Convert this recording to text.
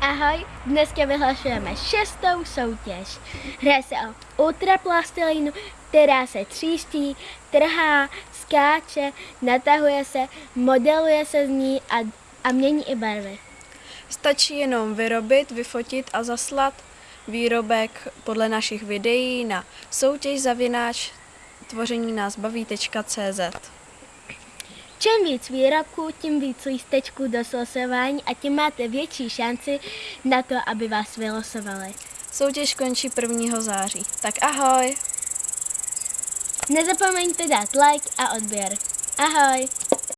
Ahoj, dneska vyhlašujeme šestou soutěž. Hraje se o ultraplastilinu, která se tříští, trhá, skáče, natahuje se, modeluje se z ní a, a mění i barvy. Stačí jenom vyrobit, vyfotit a zaslat výrobek podle našich videí na soutěž zavináč tvoření nás baví.cz. Čím víc výrobků, tím víc lístečků do slosování a tím máte větší šanci na to, aby vás vylosovali. Soutěž končí 1. září. Tak ahoj! Nezapomeňte dát like a odběr. Ahoj!